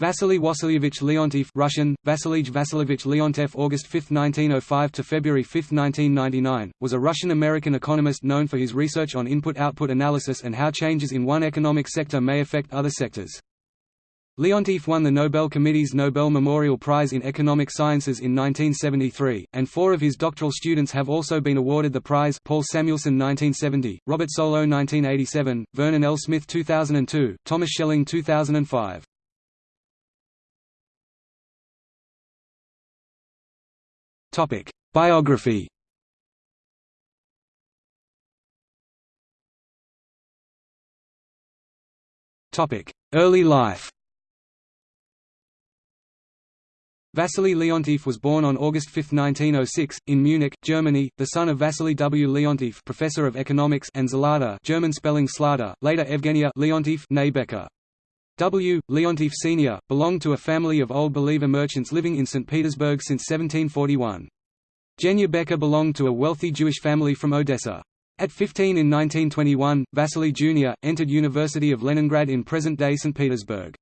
Wassily Wassilyevich Leontief Russian, Vasilij Vasilievich Leontev August 5, 1905 to February 5, 1999, was a Russian-American economist known for his research on input-output analysis and how changes in one economic sector may affect other sectors. Leontief won the Nobel Committee's Nobel Memorial Prize in Economic Sciences in 1973, and four of his doctoral students have also been awarded the prize Paul Samuelson 1970, Robert Solow 1987, Vernon L. Smith 2002, Thomas Schelling 2005. Topic: Biography. Topic: Early life. Wassily Leontief was born on August 5, 1906, in Munich, Germany, the son of Wassily W. Leontief professor of economics and Zlata German spelling Slada, later Evgenia Leontief Becker. W. Leontief Sr., belonged to a family of Old Believer merchants living in St. Petersburg since 1741. Genya Becker belonged to a wealthy Jewish family from Odessa. At 15 in 1921, Wassily Jr., entered University of Leningrad in present-day St. Petersburg.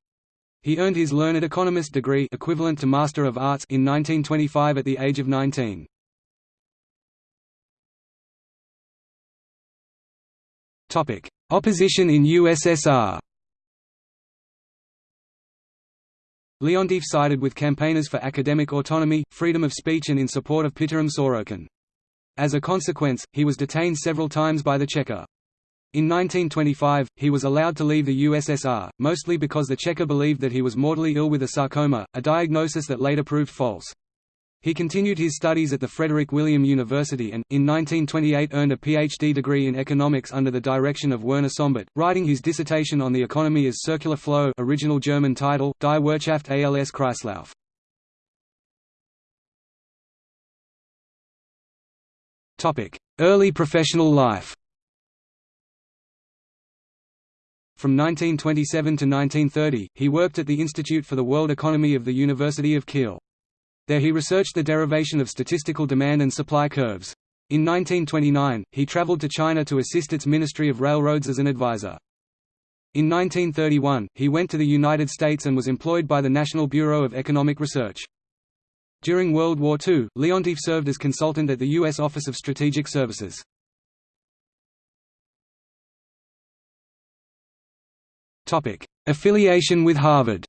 He earned his learned economist degree equivalent to Master of Arts in 1925 at the age of 19. Opposition in USSR Leontief sided with campaigners for academic autonomy, freedom of speech and in support of Pitirim Sorokin. As a consequence, he was detained several times by the Cheka. In 1925, he was allowed to leave the USSR, mostly because the Cheka believed that he was mortally ill with a sarcoma, a diagnosis that later proved false. He continued his studies at the Frederick William University and, in 1928 earned a Ph.D. degree in economics under the direction of Werner Sombart, writing his dissertation on the economy as Circular Flow original German title, Die Wirtschaft als Kreislauf. Early professional life From 1927 to 1930, he worked at the Institute for the World Economy of the University of Kiel. There he researched the derivation of statistical demand and supply curves. In 1929, he traveled to China to assist its Ministry of Railroads as an advisor. In 1931, he went to the United States and was employed by the National Bureau of Economic Research. During World War II, Leontief served as consultant at the U.S. Office of Strategic Services. Affiliation with Harvard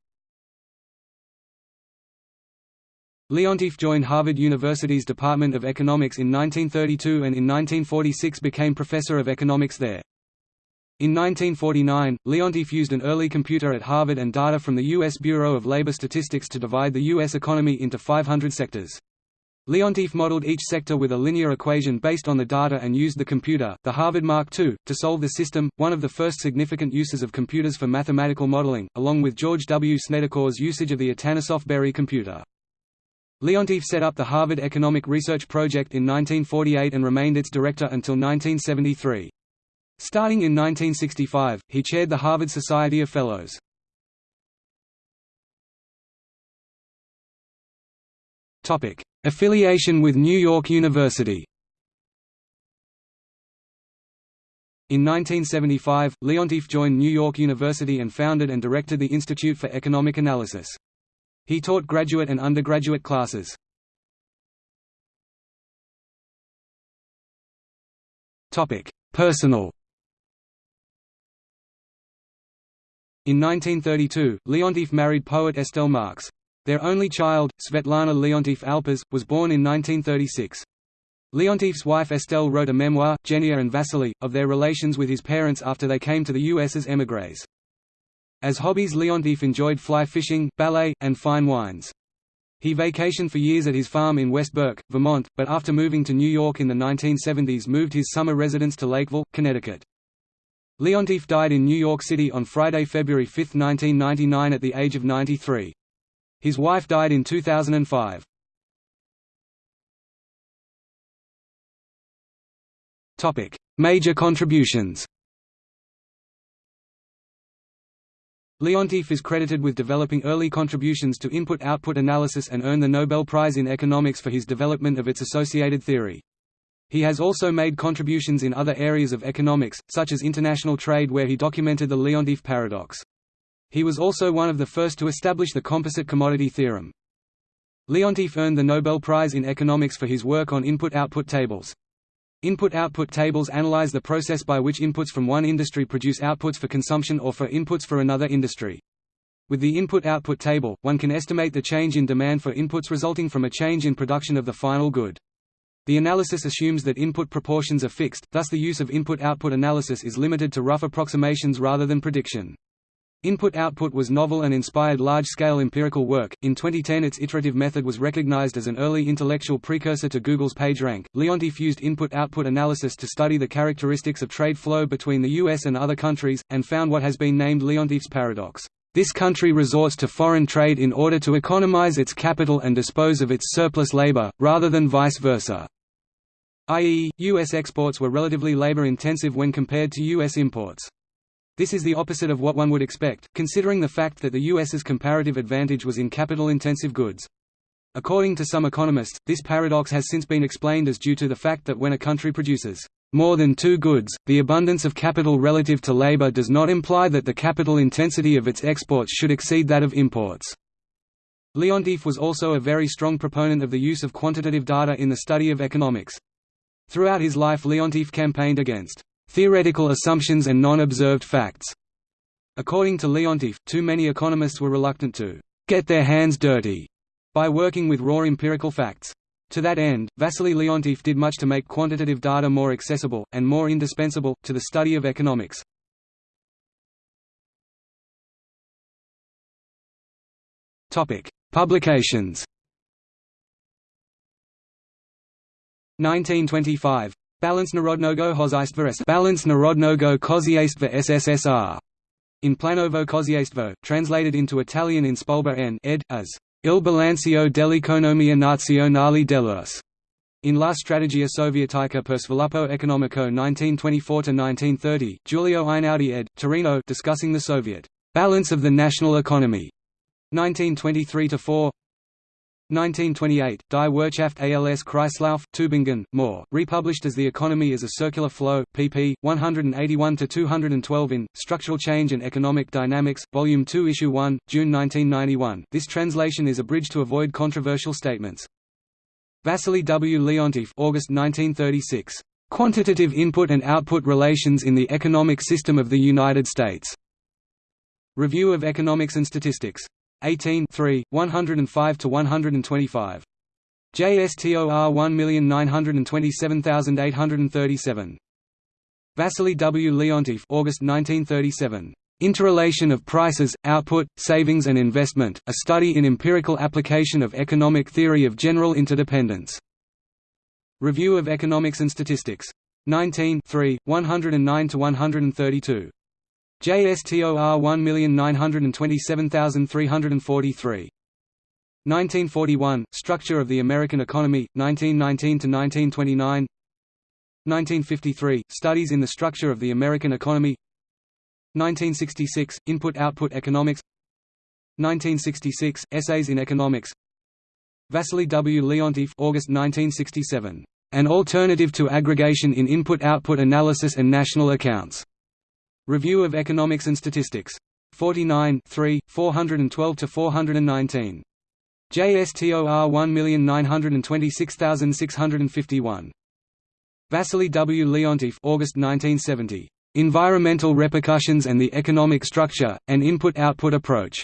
Leontief joined Harvard University's Department of Economics in 1932 and in 1946 became professor of economics there. In 1949, Leontief used an early computer at Harvard and data from the U.S. Bureau of Labor Statistics to divide the U.S. economy into 500 sectors. Leontief modeled each sector with a linear equation based on the data and used the computer, the Harvard Mark II, to solve the system, one of the first significant uses of computers for mathematical modeling, along with George W. Snedecor's usage of the Atanasoff Berry computer. Leontief set up the Harvard Economic Research Project in 1948 and remained its director until 1973. Starting in 1965, he chaired the Harvard Society of Fellows. Affiliation with New York University In 1975, Leontief joined New York University and founded and directed the Institute for Economic Analysis. He taught graduate and undergraduate classes. Personal In 1932, Leontief married poet Estelle Marx. Their only child, Svetlana Leontief Alpers, was born in 1936. Leontief's wife Estelle wrote a memoir, Genia and Wassily, of their relations with his parents after they came to the U.S. as émigrés. As hobbies Leontief enjoyed fly fishing, ballet, and fine wines. He vacationed for years at his farm in West Burke, Vermont, but after moving to New York in the 1970s moved his summer residence to Lakeville, Connecticut. Leontief died in New York City on Friday, February 5, 1999 at the age of 93. His wife died in 2005. Major contributions Leontief is credited with developing early contributions to input-output analysis and earned the Nobel Prize in Economics for his development of its associated theory. He has also made contributions in other areas of economics, such as international trade where he documented the Leontief paradox. He was also one of the first to establish the composite commodity theorem. Leontief earned the Nobel Prize in Economics for his work on input-output tables. Input-output tables analyze the process by which inputs from one industry produce outputs for consumption or for inputs for another industry. With the input-output table, one can estimate the change in demand for inputs resulting from a change in production of the final good. The analysis assumes that input proportions are fixed, thus the use of input-output analysis is limited to rough approximations rather than prediction. Input-output was novel and inspired large-scale empirical work. In 2010 its iterative method was recognized as an early intellectual precursor to Google's PageRank. Leontief used input-output analysis to study the characteristics of trade flow between the US and other countries, and found what has been named Leontief's paradox. This country resorts to foreign trade in order to economize its capital and dispose of its surplus labor, rather than vice versa i.e., U.S. exports were relatively labor-intensive when compared to U.S. imports. This is the opposite of what one would expect, considering the fact that the U.S.'s comparative advantage was in capital-intensive goods. According to some economists, this paradox has since been explained as due to the fact that when a country produces more than two goods, the abundance of capital relative to labor does not imply that the capital intensity of its exports should exceed that of imports. Leontief was also a very strong proponent of the use of quantitative data in the study of economics. Throughout his life Leontief campaigned against theoretical assumptions and non-observed facts. According to Leontief, too many economists were reluctant to get their hands dirty by working with raw empirical facts. To that end, Wassily Leontief did much to make quantitative data more accessible, and more indispensable, to the study of economics. Publications 1925. Balance Narodnogo Hozajstva Balance Narodnogo Kozieństwa SSSR. In Planovo Kozieństwo, translated into Italian in Spulber N. ed. as Il bilancio dell'economia nazionale dell'US. In La Strategia Sovietica per sviluppo economico 1924–1930, Giulio Einaudi ed. Torino discussing the Soviet balance of the national economy. 1923–4 1928, Die Wirtschaft als Kreislauf, Tübingen, Mohr, republished as The Economy as a Circular Flow, pp. 181–212 in, Structural Change and Economic Dynamics, Volume 2 Issue 1, June 1991 this translation is abridged to avoid controversial statements. Wassily W. Leontief August 1936. Quantitative Input and Output Relations in the Economic System of the United States. Review of Economics and Statistics. 18 3, 105 to 125. JSTOR 1927837. Wassily W. Leontief August 1937. Interrelation of Prices, Output, Savings and Investment, A Study in Empirical Application of Economic Theory of General Interdependence. Review of Economics and Statistics. 19 3, 109–132. JSTOR 1927343. 1941 Structure of the American Economy 1919 to 1929 1953 Studies in the Structure of the American Economy. 1966 Input Output Economics. 1966 Essays in Economics. Wassily W. Leontief August 1967 An Alternative to Aggregation in Input-Output Analysis and National Accounts Review of Economics and Statistics. 49 3, 412–419. JSTOR 1926651. Wassily W. Leontief August 1970. Environmental Repercussions and the Economic Structure, an Input-Output Approach.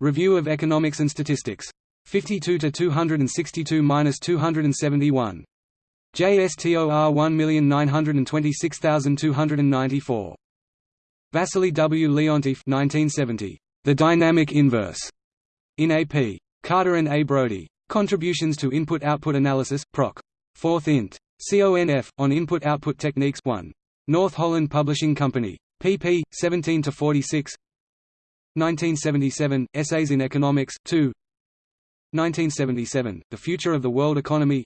Review of Economics and Statistics. 52 to 262–271. JSTOR 1926294. Wassily W. Leontief 1970. The Dynamic Inverse. In A.P. Carter and A. Brody. Contributions to Input-Output Analysis, Proc. 4th int. CONF, on Input-Output Techniques 1. North Holland Publishing Company. pp. 17–46 1977, Essays in Economics, 2 1977, The Future of the World Economy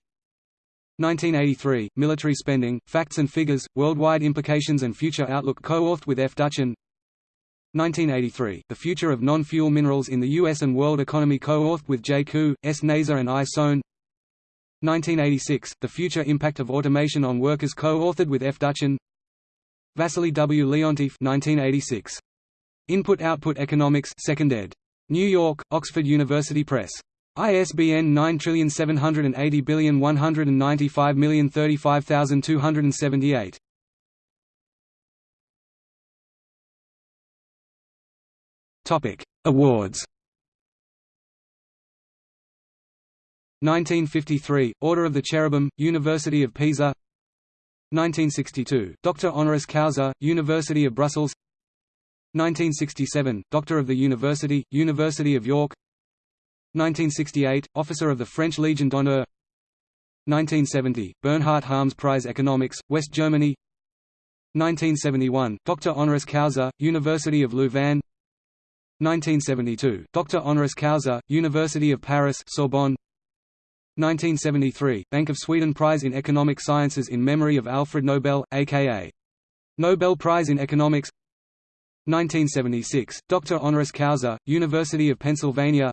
1983, Military Spending, Facts and Figures, Worldwide Implications and Future Outlook co-authored with F. Duchin 1983, The Future of Non-Fuel Minerals in the U.S. and World Economy co-authored with J. Koo, S. Nazer and I. Sohn 1986, The Future Impact of Automation on Workers co-authored with F. Duchin Wassily W. Leontief 1986. Input-Output Economics 2nd ed. New York, Oxford University Press. ISBN 9780195035278. Topic: Awards. 1953 Order of the Cherubim, University of Pisa. 1962 Doctor honoris causa, University of Brussels. 1967 Doctor of the University, University of York. 1968 Officer of the French Legion d'honneur. 1970 Bernhard Harms Prize Economics, West Germany. 1971 Doctor honoris causa, University of Louvain. 1972 Doctor honoris causa, University of Paris Sorbonne 1973 Bank of Sweden Prize in Economic Sciences in memory of Alfred Nobel aka Nobel Prize in Economics 1976 Doctor honoris causa University of Pennsylvania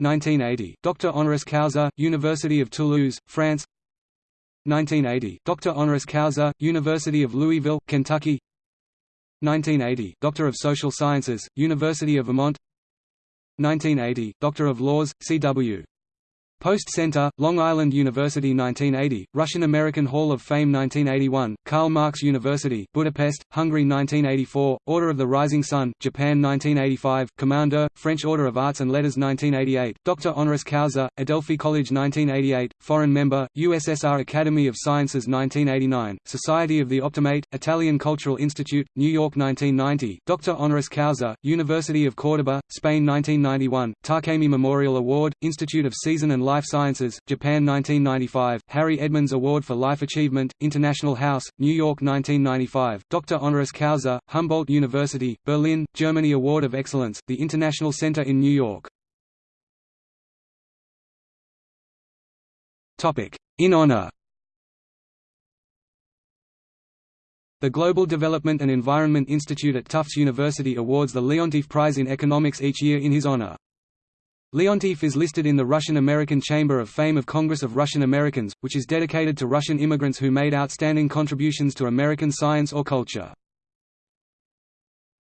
1980 Doctor honoris causa University of Toulouse France. 1980 Doctor honoris causa University of Louisville Kentucky. 1980 Doctor of Social Sciences, University of Vermont. 1980 Doctor of Laws, C.W. Post Center, Long Island University 1980, Russian-American Hall of Fame 1981, Karl Marx University, Budapest, Hungary 1984, Order of the Rising Sun, Japan 1985, Commander, French Order of Arts and Letters 1988, Doctor honoris causa, Adelphi College 1988, Foreign Member, USSR Academy of Sciences 1989, Society of the Optimate, Italian Cultural Institute, New York 1990, Doctor honoris causa, University of Córdoba, Spain 1991, Takemi Memorial Award, Institute of Seizon and Life Sciences, Japan 1995, Harry Edmonds Award for Life Achievement, International House, New York 1995, Doctor honoris causa, Humboldt University, Berlin, Germany Award of Excellence, the International Center in New York. In honor The Global Development and Environment Institute at Tufts University awards the Leontief Prize in Economics each year in his honor. Leontief is listed in the Russian-American Chamber of Fame of Congress of Russian Americans, which is dedicated to Russian immigrants who made outstanding contributions to American science or culture.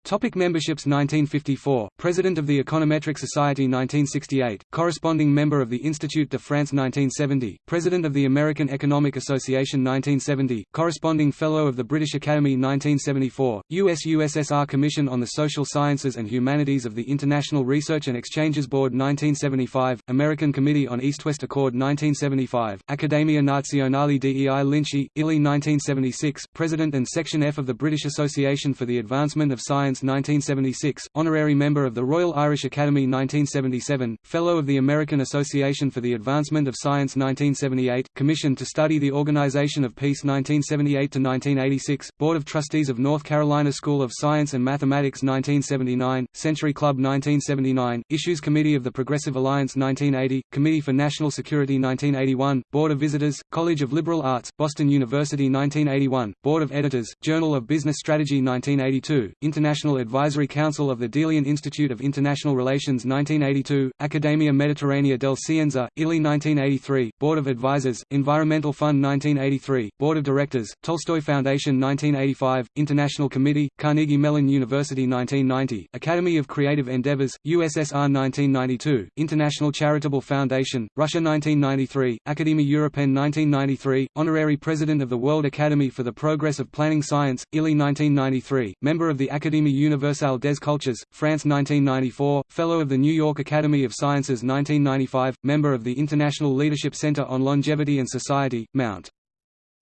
Topic memberships 1954, President of the Econometric Society 1968, corresponding member of the Institut de France 1970, President of the American Economic Association 1970, corresponding Fellow of the British Academy 1974, US-USSR Commission on the Social Sciences and Humanities of the International Research and Exchanges Board 1975, American Committee on East-West Accord 1975, Accademia Nazionale dei Lincei, Italy 1976, President and Section F of the British Association for the Advancement of Science 1976, Honorary Member of the Royal Irish Academy 1977, Fellow of the American Association for the Advancement of Science 1978, Commission to Study the Organization of Peace 1978–1986, Board of Trustees of North Carolina School of Science and Mathematics 1979, Century Club 1979, Issues Committee of the Progressive Alliance 1980, Committee for National Security 1981, Board of Visitors, College of Liberal Arts, Boston University 1981, Board of Editors, Journal of Business Strategy 1982, International International Advisory Council of the Delian Institute of International Relations 1982, Accademia Mediterranea del Cienza, Italy 1983, Board of Advisors, Environmental Fund 1983, Board of Directors, Tolstoy Foundation 1985, International Committee, Carnegie Mellon University 1990, Academy of Creative Endeavors, USSR 1992, International Charitable Foundation, Russia 1993, Academia Europaeenne 1993, Honorary President of the World Academy for the Progress of Planning Science, Italy 1993, Member of the Académie Universelle des Cultures, France 1994, Fellow of the New York Academy of Sciences 1995, Member of the International Leadership Center on Longevity and Society, Mount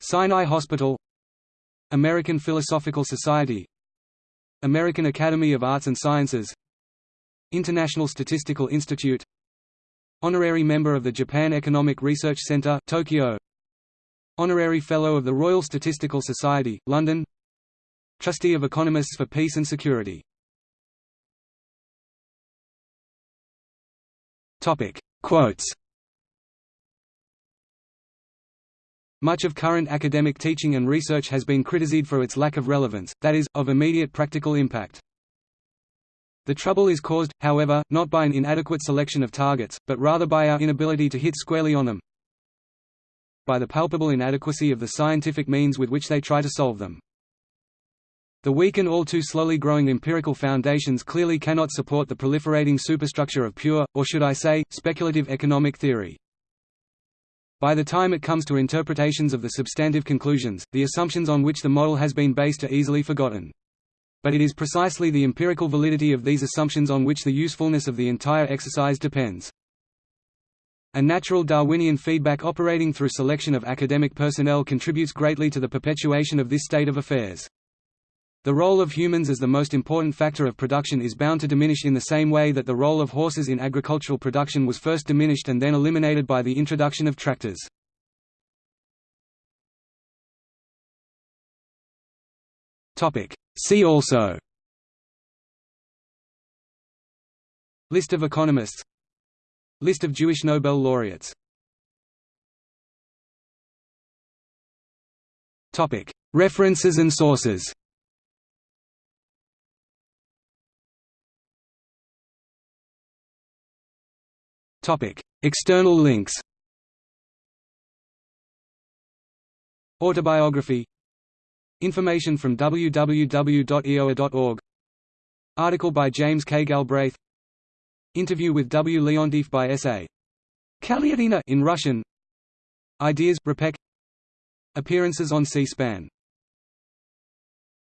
Sinai Hospital American Philosophical Society American Academy of Arts and Sciences International Statistical Institute Honorary Member of the Japan Economic Research Center Tokyo Honorary Fellow of the Royal Statistical Society, London Trustee of Economists for Peace and Security. Topic. Quotes Much of current academic teaching and research has been criticized for its lack of relevance, that is, of immediate practical impact. The trouble is caused, however, not by an inadequate selection of targets, but rather by our inability to hit squarely on them by the palpable inadequacy of the scientific means with which they try to solve them. The weak and all too slowly growing empirical foundations clearly cannot support the proliferating superstructure of pure, or should I say, speculative economic theory. By the time it comes to interpretations of the substantive conclusions, the assumptions on which the model has been based are easily forgotten. But it is precisely the empirical validity of these assumptions on which the usefulness of the entire exercise depends. A natural Darwinian feedback operating through selection of academic personnel contributes greatly to the perpetuation of this state of affairs. The role of humans as the most important factor of production is bound to diminish in the same way that the role of horses in agricultural production was first diminished and then eliminated by the introduction of tractors. See also. List of economists. List of Jewish Nobel laureates. References and sources External links. Autobiography. Information from www.eoa.org. Article by James K. Galbraith. Interview with W. Leontief by S.A. Kaliatina in Russian. Ideas Repec. Appearances on C-SPAN